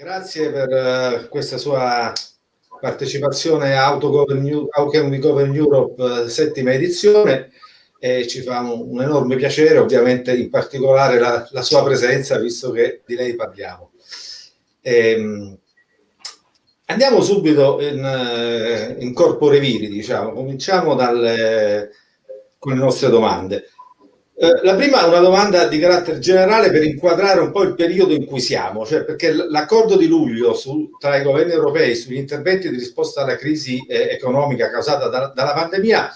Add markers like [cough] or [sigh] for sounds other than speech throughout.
Grazie per uh, questa sua partecipazione a Autogovern Govern Europe uh, settima edizione e ci fa un, enorme piacere, ovviamente in particolare la, la, sua presenza, visto che di lei parliamo. Ehm, andiamo subito in, eh, in corpore viri, diciamo, cominciamo dalle, con le nostre domande. Eh, la prima è una domanda di carattere generale per inquadrare un po' il periodo in cui siamo, cioè perché l'accordo di luglio su, tra i governi europei sugli interventi di risposta alla crisi eh, economica causata da, dalla pandemia,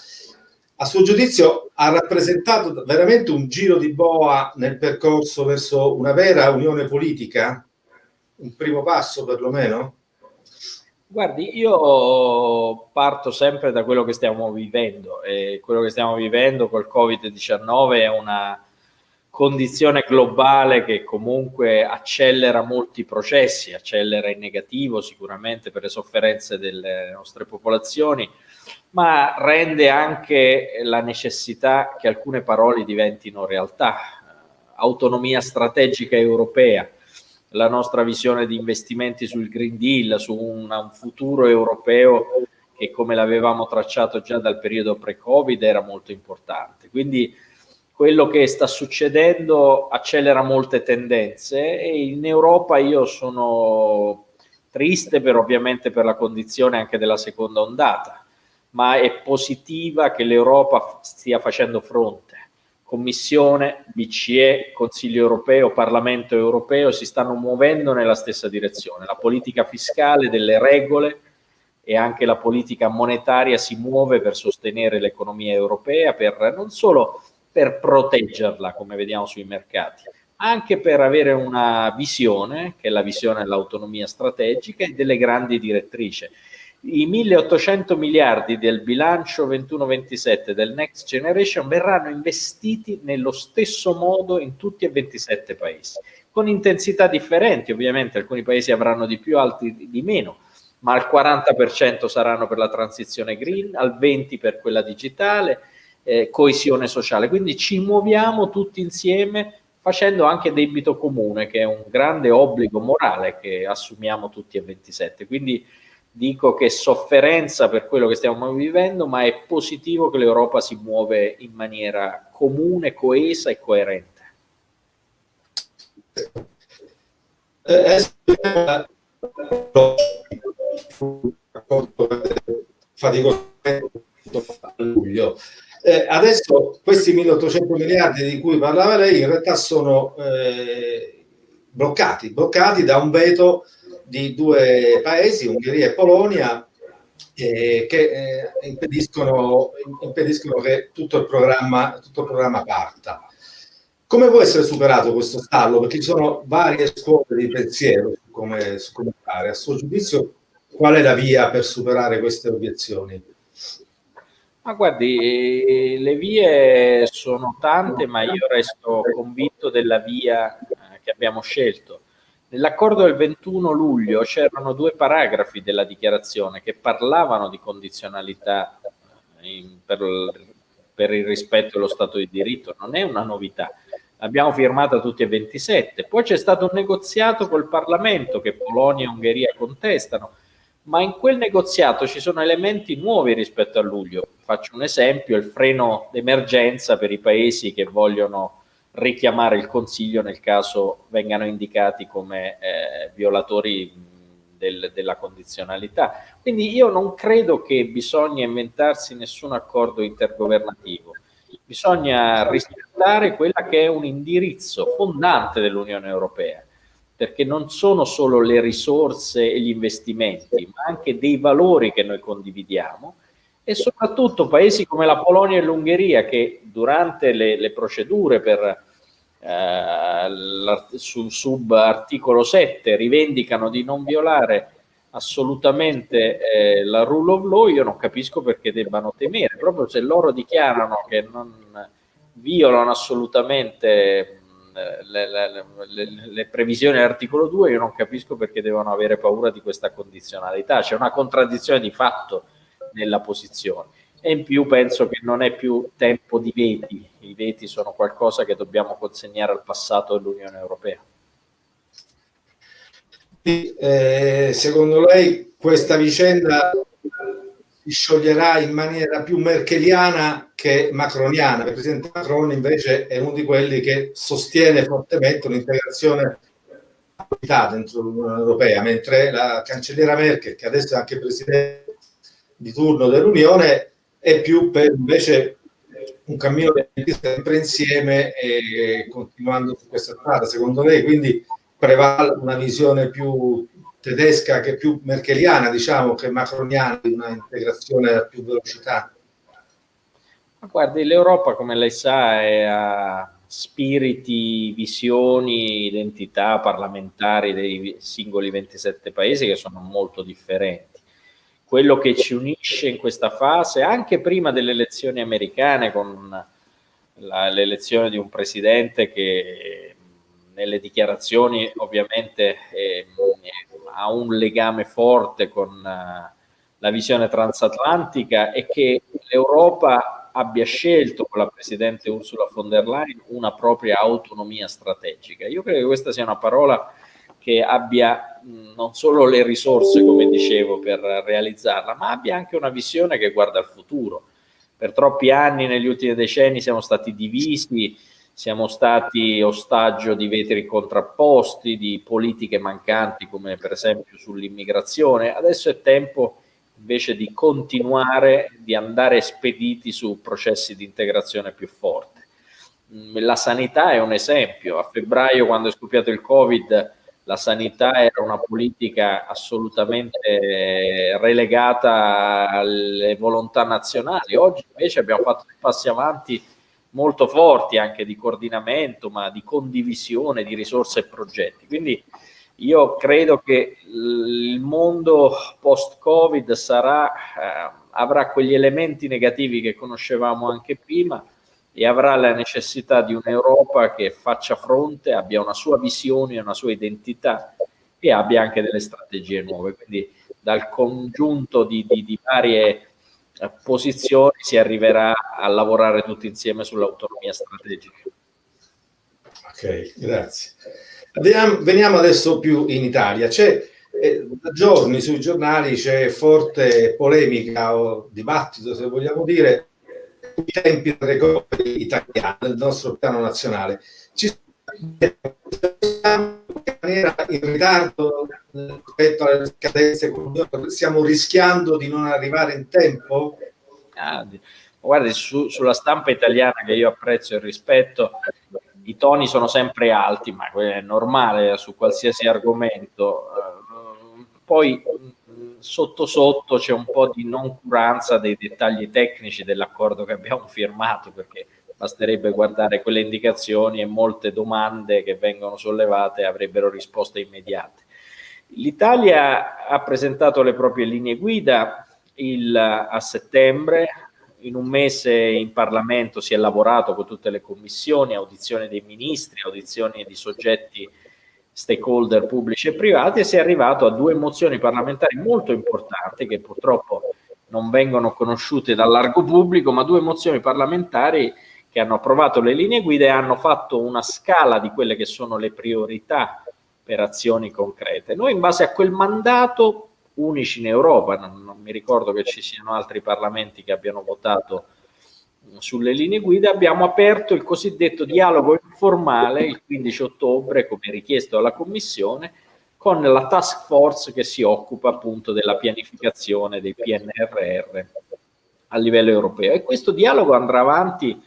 a suo giudizio ha rappresentato veramente un giro di boa nel percorso verso una vera unione politica? Un primo passo perlomeno? Guardi, io parto sempre da quello che stiamo vivendo e quello che stiamo vivendo col Covid-19 è una condizione globale che comunque accelera molti processi, accelera in negativo sicuramente per le sofferenze delle nostre popolazioni, ma rende anche la necessità che alcune parole diventino realtà. Autonomia strategica europea, la nostra visione di investimenti sul Green Deal, su un, un futuro europeo che come l'avevamo tracciato già dal periodo pre-Covid era molto importante. Quindi quello che sta succedendo accelera molte tendenze e in Europa io sono triste per ovviamente per la condizione anche della seconda ondata, ma è positiva che l'Europa stia facendo fronte Commissione, BCE, Consiglio europeo, Parlamento europeo si stanno muovendo nella stessa direzione. La politica fiscale delle regole e anche la politica monetaria si muove per sostenere l'economia europea, per, non solo per proteggerla, come vediamo sui mercati, anche per avere una visione, che è la visione dell'autonomia strategica e delle grandi direttrici i 1800 miliardi del bilancio 21-27 del Next Generation verranno investiti nello stesso modo in tutti e 27 paesi, con intensità differenti, ovviamente alcuni paesi avranno di più, altri di meno, ma al 40% saranno per la transizione green, al 20% per quella digitale, eh, coesione sociale, quindi ci muoviamo tutti insieme facendo anche debito comune, che è un grande obbligo morale che assumiamo tutti e 27, quindi dico che sofferenza per quello che stiamo vivendo, ma è positivo che l'Europa si muove in maniera comune, coesa e coerente. Eh, adesso questi 1800 miliardi di cui parlava lei in realtà sono eh, bloccati, bloccati da un veto di due paesi, Ungheria e Polonia, eh, che eh, impediscono, impediscono, che tutto il, programma, tutto il programma parta. Come può essere superato questo stallo? Perché ci sono varie scuole di pensiero su come, su come fare. A suo giudizio, qual è la via per superare queste obiezioni? Ma guardi, le vie sono tante, ma io resto convinto della via eh, che abbiamo scelto. Nell'accordo del 21 luglio c'erano due paragrafi della dichiarazione che parlavano di condizionalità eh, in, per, per, il rispetto dello Stato di diritto, non è una novità. L'abbiamo firmata tutti e 27. Poi c'è stato un negoziato col Parlamento che Polonia e Ungheria contestano, ma in quel negoziato ci sono elementi nuovi rispetto a luglio. Faccio un esempio, il freno d'emergenza per i paesi che vogliono richiamare il Consiglio nel caso vengano indicati come eh, violatori del, della condizionalità. Quindi io non credo che bisogna inventarsi nessun accordo intergovernativo, bisogna rispettare quella che è un indirizzo fondante dell'Unione Europea, perché non sono solo le risorse e gli investimenti, ma anche dei valori che noi condividiamo e soprattutto paesi come la Polonia e l'Ungheria che durante le, le procedure per eh, sul sub articolo 7 rivendicano di non violare assolutamente eh, la rule of law, io non capisco perché debbano temere, proprio se loro dichiarano che non violano assolutamente le, le, le, le, previsioni dell'articolo 2, io non capisco perché devono avere paura di questa condizionalità, c'è una contraddizione di fatto nella posizione e in più penso che non è più tempo di veti, i veti sono qualcosa che dobbiamo consegnare al passato dell'Unione Europea. Eh, secondo lei questa vicenda si scioglierà in maniera più merkeliana che macroniana. Il presidente Macron invece è uno di quelli che sostiene fortemente un'integrazione dentro l'Unione Europea, mentre la cancelliera Merkel, che adesso è anche presidente di turno dell'Unione, è più per invece un cammino sempre insieme e continuando su questa strada. Secondo lei quindi prevale una visione più tedesca che più merkeliana, diciamo, che macroniana, di una integrazione a più velocità? Guardi, l'Europa, come lei sa, è a spiriti, visioni, identità parlamentari dei singoli 27 paesi che sono molto differenti. Quello che ci unisce in questa fase, anche prima delle elezioni americane, con l'elezione di un presidente che nelle dichiarazioni ovviamente eh, ha un legame forte con uh, la visione transatlantica e che l'Europa abbia scelto con la Presidente Ursula von der Leyen una propria autonomia strategica. Io credo che questa sia una parola che abbia non solo le risorse, come dicevo, per realizzarla, ma abbia anche una visione che guarda al futuro. Per troppi anni, negli ultimi decenni, siamo stati divisi, siamo stati ostaggio di vetri contrapposti, di politiche mancanti, come per esempio sull'immigrazione. Adesso è tempo invece di continuare, di andare spediti su processi di integrazione più forti. La sanità è un esempio. A febbraio, quando è scoppiato il Covid, la sanità era una politica assolutamente relegata alle volontà nazionali. Oggi invece abbiamo fatto dei passi avanti molto forti anche di coordinamento, ma di condivisione di risorse e progetti. Quindi io credo che il mondo post-Covid eh, avrà quegli elementi negativi che conoscevamo anche prima e avrà la necessità di un'Europa che faccia fronte, abbia una sua visione, una sua identità e abbia anche delle strategie nuove. Quindi dal congiunto di, di, di varie eh, posizioni si arriverà a lavorare tutti insieme sull'autonomia strategica. Ok, grazie. Veniamo, adesso più in Italia. C'è eh, da giorni sui giornali c'è forte polemica o dibattito, se vogliamo dire, sui tempi del recovery italiano, del nostro piano nazionale. Ci siamo in ritardo rispetto alle scadenze, stiamo rischiando di non arrivare in tempo? Ah, guardi, su, sulla stampa italiana che io apprezzo e rispetto, i toni sono sempre alti, ma è normale su qualsiasi argomento. Eh, poi sotto sotto c'è un po' di noncuranza dei dettagli tecnici dell'accordo che abbiamo firmato, perché basterebbe guardare quelle indicazioni e molte domande che vengono sollevate avrebbero risposte immediate. L'Italia ha presentato le proprie linee guida il, a settembre, in un mese in Parlamento si è lavorato con tutte le commissioni, audizioni dei ministri, audizioni di soggetti stakeholder pubblici e privati e si è arrivato a due mozioni parlamentari molto importanti che purtroppo non vengono conosciute dal largo pubblico, ma due mozioni parlamentari che hanno approvato le linee guida e hanno fatto una scala di quelle che sono le priorità per azioni concrete. Noi in base a quel mandato unici in Europa, non, non, mi ricordo che ci siano altri parlamenti che abbiano votato sulle linee guida, abbiamo aperto il cosiddetto dialogo informale il 15 ottobre, come richiesto dalla Commissione, con la task force che si occupa appunto della pianificazione dei PNRR a livello europeo. E questo dialogo andrà avanti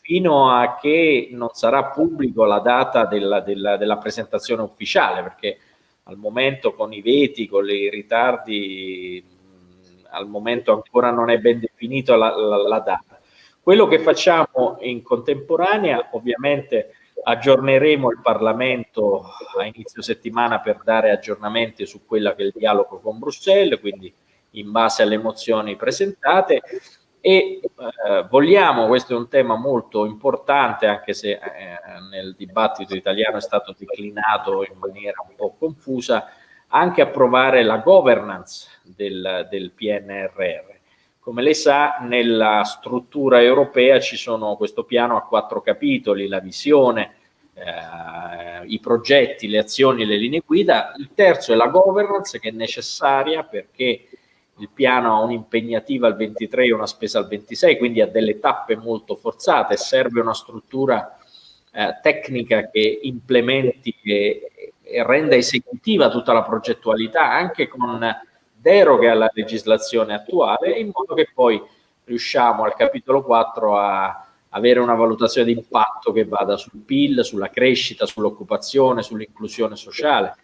fino a che non sarà pubblico la data della, della, della presentazione ufficiale, perché al momento con i veti, con i ritardi, al momento ancora non è ben definita la, la, la data. Quello che facciamo in contemporanea, ovviamente aggiorneremo il Parlamento a inizio settimana per dare aggiornamenti su quello che è il dialogo con Bruxelles, quindi in base alle mozioni presentate e eh, vogliamo, questo è un tema molto importante anche se eh, nel dibattito italiano è stato declinato in maniera un po' confusa, anche approvare la governance del, del PNRR. Come lei sa, nella struttura europea ci sono questo piano a quattro capitoli, la visione, eh, i progetti, le azioni, le linee guida. Il terzo è la governance che è necessaria perché il piano ha un'impegnativa al 23 e una spesa al 26, quindi ha delle tappe molto forzate, serve una struttura eh, tecnica che implementi e, e, renda esecutiva tutta la progettualità anche con deroghe alla legislazione attuale in modo che poi riusciamo al capitolo 4 a avere una valutazione di impatto che vada sul PIL, sulla crescita, sull'occupazione, sull'inclusione sociale.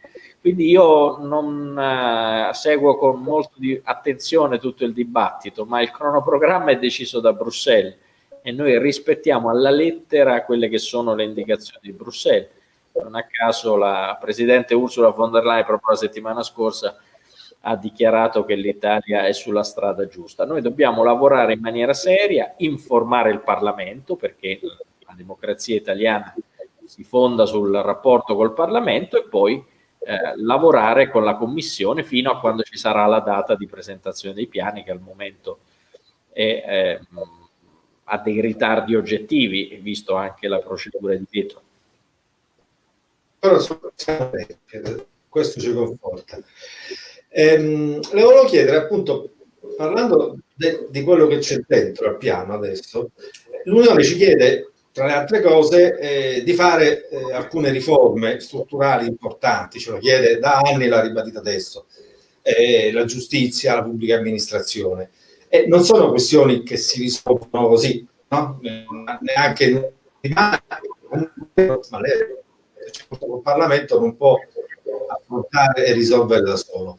Quindi io non eh, seguo con molto di attenzione tutto il dibattito, ma il cronoprogramma è deciso da Bruxelles e noi rispettiamo alla lettera quelle che sono le indicazioni di Bruxelles. Non a caso la Presidente Ursula von der Leyen proprio la settimana scorsa ha dichiarato che l'Italia è sulla strada giusta. Noi dobbiamo lavorare in maniera seria, informare il Parlamento, perché la democrazia italiana si fonda sul rapporto col Parlamento e poi eh, lavorare con la Commissione fino a quando ci sarà la data di presentazione dei piani, che al momento è, eh, ha dei ritardi oggettivi, visto anche la procedura di. Però questo ci conforta. Ehm, le volevo chiedere appunto, parlando de, di quello che c'è dentro al piano adesso, l'Unione ci chiede, tra le altre cose, eh, di fare eh, alcune riforme strutturali importanti, ce lo chiede da anni, l'ha ribadita adesso, eh, la giustizia, la pubblica amministrazione. E non sono questioni che si risolvono così, no? neanche in ma lei, il Parlamento non può affrontare e risolvere da solo.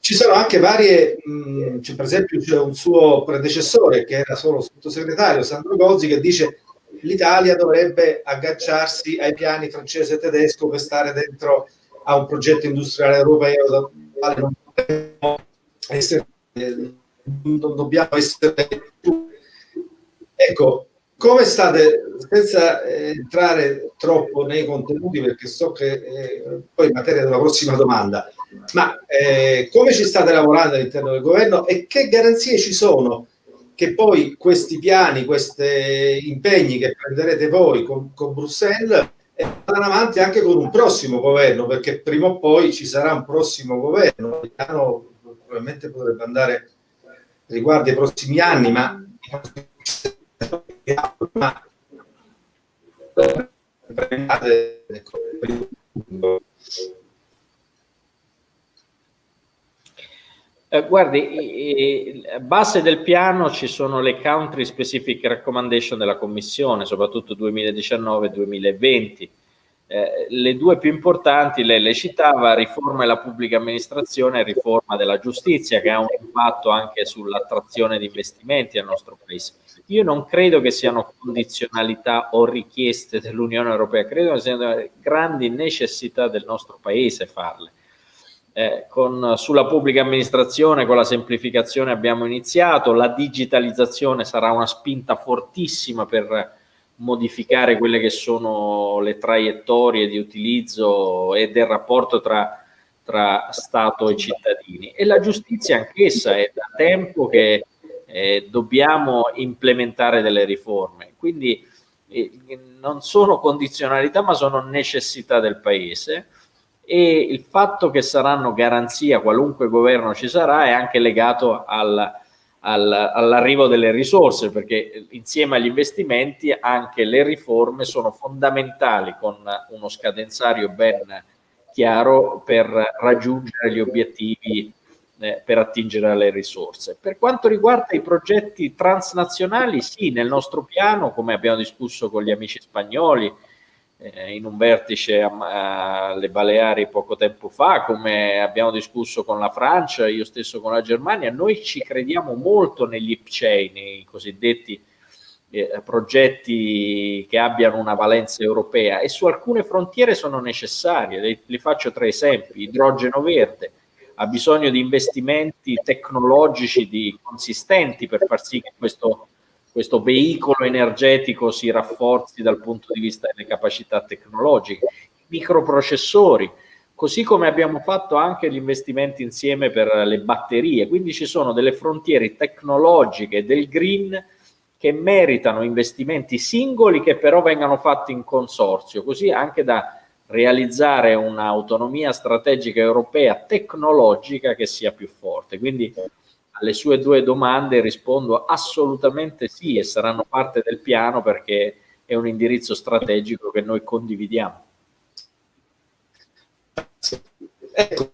Ci sono anche varie, mh, per esempio c'è un suo predecessore che era solo sottosegretario, Sandro Gozzi, che dice l'Italia dovrebbe agganciarsi ai piani francese e tedesco per stare dentro a un progetto industriale europeo non dobbiamo essere, non dobbiamo essere ecco come state, senza eh, entrare troppo nei contenuti, perché so che eh, poi in materia della prossima domanda, ma eh, come ci state lavorando all'interno del governo e che garanzie ci sono che poi questi piani, questi impegni che prenderete voi con, con Bruxelles vadano avanti anche con un prossimo governo, perché prima o poi ci sarà un prossimo governo. Il piano probabilmente potrebbe andare riguardo i prossimi anni, ma eh, guardi, a base del piano ci sono le country specific recommendation della Commissione, soprattutto 2019-2020 eh, le due più importanti, lei le citava, riforma della pubblica amministrazione e riforma della giustizia, che ha un impatto anche sull'attrazione di investimenti al nostro paese. Io non credo che siano condizionalità o richieste dell'Unione Europea, credo che siano grandi necessità del nostro paese farle. Eh, con, sulla pubblica amministrazione, con la semplificazione abbiamo iniziato, la digitalizzazione sarà una spinta fortissima per modificare quelle che sono le traiettorie di utilizzo e del rapporto tra, tra Stato e cittadini. E la giustizia anch'essa è da tempo che eh, dobbiamo implementare delle riforme. Quindi eh, non sono condizionalità ma sono necessità del Paese e il fatto che saranno garanzia qualunque governo ci sarà è anche legato al al, all'arrivo delle risorse, perché insieme agli investimenti anche le riforme sono fondamentali con uno scadenzario ben chiaro per raggiungere gli obiettivi eh, per attingere alle risorse. Per quanto riguarda i progetti transnazionali, sì, nel nostro piano, come abbiamo discusso con gli amici spagnoli, eh, in un vertice alle Baleari poco tempo fa, come abbiamo discusso con la Francia, io stesso con la Germania, noi ci crediamo molto negli IPCEI, nei cosiddetti eh, progetti che abbiano una valenza europea e su alcune frontiere sono necessarie, li, li faccio tre esempi, idrogeno verde, ha bisogno di investimenti tecnologici di, consistenti per far sì che questo questo veicolo energetico si rafforzi dal punto di vista delle capacità tecnologiche, microprocessori, così come abbiamo fatto anche gli investimenti insieme per le batterie, quindi ci sono delle frontiere tecnologiche del green che meritano investimenti singoli che però vengano fatti in consorzio, così anche da realizzare un'autonomia strategica europea tecnologica che sia più forte. Quindi alle sue due domande rispondo assolutamente sì e saranno parte del piano perché è un indirizzo strategico che noi condividiamo. Ecco,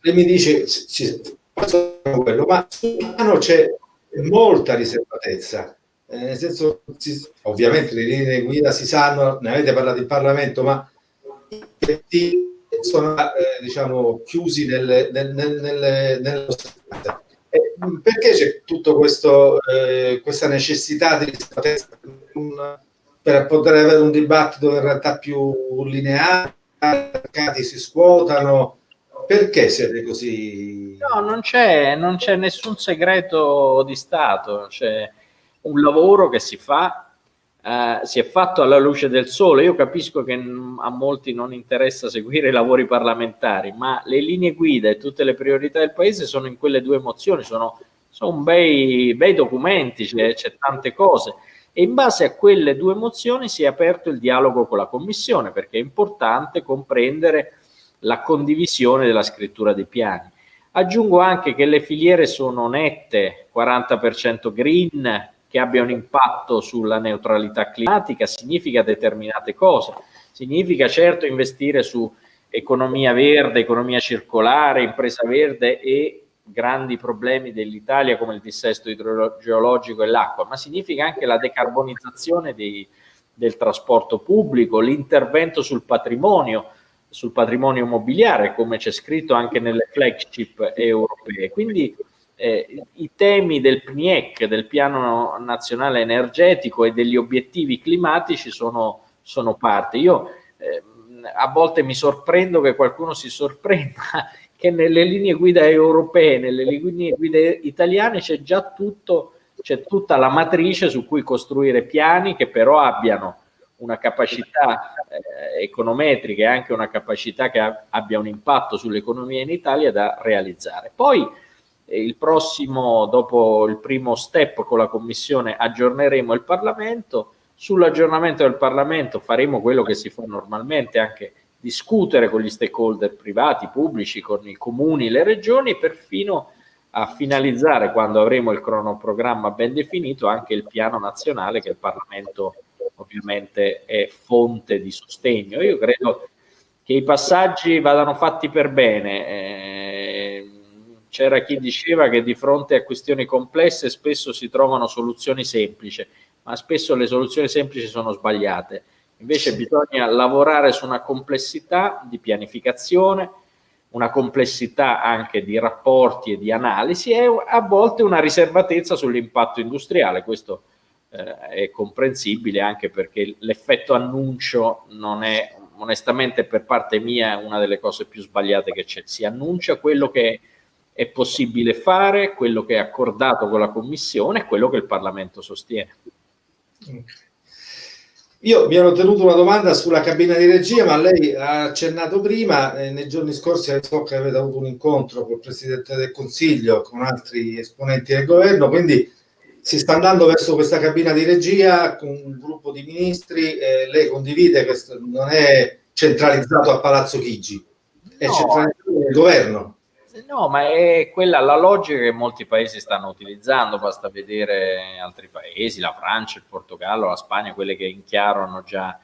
lei mi dice, ci, quello, ma sul piano c'è molta riservatezza, eh, nel senso, si, ovviamente le linee guida si sanno, ne avete parlato in Parlamento, ma sono eh, diciamo, chiusi nel, nel, nel, nello eh, perché c'è tutta eh, questa necessità di per poter avere un dibattito in realtà più lineare, i mercati si scuotano, perché siete così? No, non c'è, nessun segreto di Stato, c'è un lavoro che si fa Uh, si è fatto alla luce del sole. Io capisco che a molti non interessa seguire i lavori parlamentari, ma le linee guida e tutte le priorità del Paese sono in quelle due mozioni, sono, sono bei, bei documenti, c'è, tante cose. E in base a quelle due mozioni si è aperto il dialogo con la Commissione, perché è importante comprendere la condivisione della scrittura dei piani. Aggiungo anche che le filiere sono nette, 40% green, che abbia un impatto sulla neutralità climatica significa determinate cose. Significa certo investire su economia verde, economia circolare, impresa verde e grandi problemi dell'Italia come il dissesto idrogeologico e l'acqua, ma significa anche la decarbonizzazione dei, del trasporto pubblico, l'intervento sul patrimonio, sul patrimonio immobiliare, come c'è scritto anche nelle flagship europee. Quindi eh, i temi del PNIEC, del Piano Nazionale Energetico e degli obiettivi climatici sono, sono parte. Io eh, a volte mi sorprendo che qualcuno si sorprenda [laughs] che nelle linee guida europee, nelle linee guida italiane c'è già tutto, c'è tutta la matrice su cui costruire piani che però abbiano una capacità eh, econometrica e anche una capacità che abbia un impatto sull'economia in Italia da realizzare. Poi il prossimo, dopo il primo step con la Commissione, aggiorneremo il Parlamento. Sull'aggiornamento del Parlamento faremo quello che si fa normalmente, anche discutere con gli stakeholder privati, pubblici, con i comuni, le regioni, perfino a finalizzare, quando avremo il cronoprogramma ben definito, anche il piano nazionale che il Parlamento ovviamente è fonte di sostegno. Io credo che i passaggi vadano fatti per bene. Eh, c'era chi diceva che di fronte a questioni complesse spesso si trovano soluzioni semplici, ma spesso le soluzioni semplici sono sbagliate. Invece bisogna lavorare su una complessità di pianificazione, una complessità anche di rapporti e di analisi e a volte una riservatezza sull'impatto industriale. Questo eh, è comprensibile anche perché l'effetto annuncio non è onestamente per parte mia una delle cose più sbagliate che c'è. Si annuncia quello che è possibile fare, quello che è accordato con la Commissione e quello che il Parlamento sostiene. Io mi ero tenuto una domanda sulla cabina di regia, ma lei ha accennato prima, eh, nei giorni scorsi so che avete avuto un incontro col Presidente del Consiglio, con altri esponenti del governo, quindi si sta andando verso questa cabina di regia con un gruppo di ministri, eh, lei condivide che non è centralizzato a Palazzo Chigi, è no. centralizzato nel governo. No, ma è quella la logica che molti paesi stanno utilizzando, basta vedere altri paesi, la Francia, il Portogallo, la Spagna, quelle che in chiaro hanno già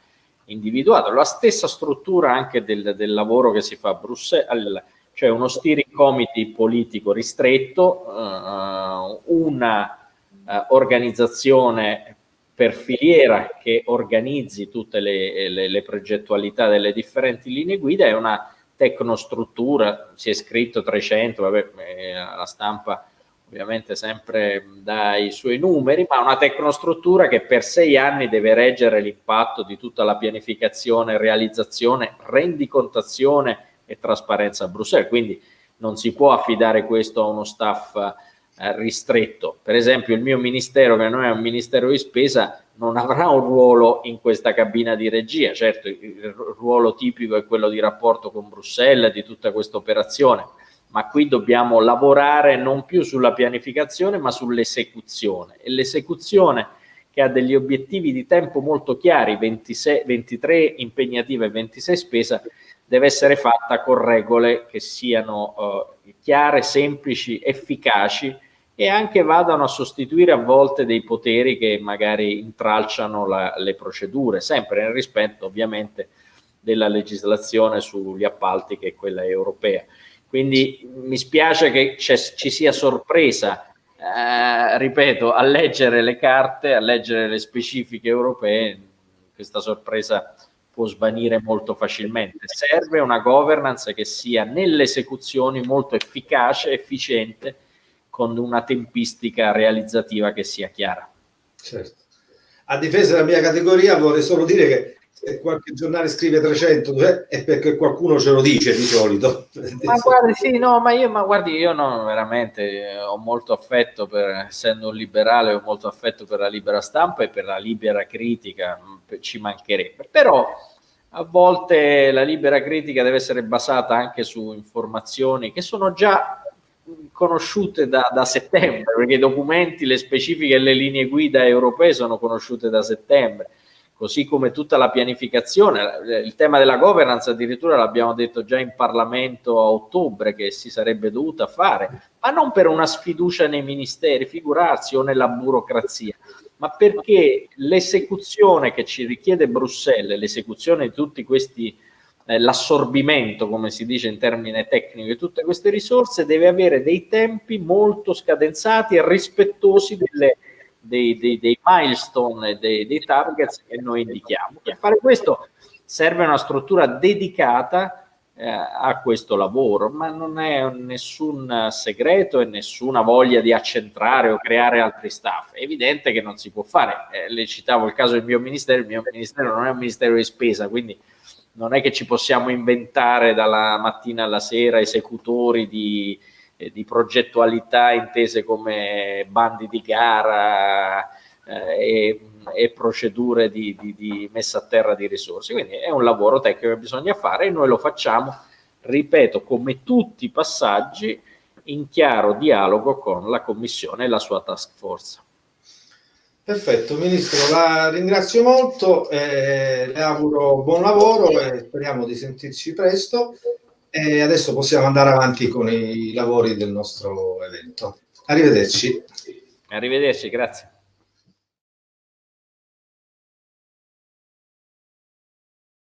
individuato. La stessa struttura anche del, del lavoro che si fa a Bruxelles, cioè uno steering committee politico ristretto, eh, una eh, organizzazione per filiera che organizzi tutte le, le, le progettualità delle differenti linee guida e una tecnostruttura, si è scritto 300, vabbè, eh, la stampa ovviamente sempre dà i suoi numeri, ma una tecnostruttura che per sei anni deve reggere l'impatto di tutta la pianificazione, realizzazione, rendicontazione e trasparenza a Bruxelles, quindi non si può affidare questo a uno staff eh, ristretto. Per esempio il mio ministero, che non è un ministero di spesa, non avrà un ruolo in questa cabina di regia, certo il ruolo tipico è quello di rapporto con Bruxelles, di tutta questa operazione, ma qui dobbiamo lavorare non più sulla pianificazione ma sull'esecuzione. E l'esecuzione che ha degli obiettivi di tempo molto chiari, 26, 23 impegnativa e 26 spesa, deve essere fatta con regole che siano uh, chiare, semplici, efficaci e anche vadano a sostituire a volte dei poteri che magari intralciano la, le procedure, sempre nel rispetto ovviamente della legislazione sugli appalti che è quella europea. Quindi mi spiace che ci sia sorpresa, eh, ripeto, a leggere le carte, a leggere le specifiche europee, questa sorpresa può svanire molto facilmente. Serve una governance che sia nelle esecuzioni molto efficace, efficiente, con una tempistica realizzativa che sia chiara. Certo. A difesa della mia categoria vorrei solo dire che se qualche giornale scrive 300 cioè, è perché qualcuno ce lo dice di solito. Ma [laughs] guardi, sì, no, ma io, ma guardi, io non veramente eh, ho molto affetto per, essendo un liberale, ho molto affetto per la libera stampa e per la libera critica, ci mancherebbe. Però a volte la libera critica deve essere basata anche su informazioni che sono già conosciute da, da, settembre, perché i documenti, le specifiche e le linee guida europee sono conosciute da settembre, così come tutta la pianificazione. Il tema della governance addirittura l'abbiamo detto già in Parlamento a ottobre che si sarebbe dovuta fare, ma non per una sfiducia nei ministeri, figurarsi, o nella burocrazia, ma perché l'esecuzione che ci richiede Bruxelles, l'esecuzione di tutti questi eh, l'assorbimento, come si dice in termine tecnico, di tutte queste risorse deve avere dei tempi molto scadenzati e rispettosi delle, dei, dei, dei, milestone dei, dei targets che noi indichiamo. Per fare questo serve una struttura dedicata eh, a questo lavoro, ma non è nessun segreto e nessuna voglia di accentrare o creare altri staff. È evidente che non si può fare. Eh, le citavo il caso del mio ministero, il mio ministero non è un ministero di spesa, quindi non è che ci possiamo inventare dalla mattina alla sera esecutori di, eh, di progettualità intese come bandi di gara eh, e, e, procedure di, di, di, messa a terra di risorse. Quindi è un lavoro tecnico che bisogna fare e noi lo facciamo, ripeto, come tutti i passaggi in chiaro dialogo con la Commissione e la sua task force. Perfetto, Ministro, la ringrazio molto, eh, le auguro buon lavoro e speriamo di sentirci presto e adesso possiamo andare avanti con i lavori del nostro evento. Arrivederci. Arrivederci, grazie.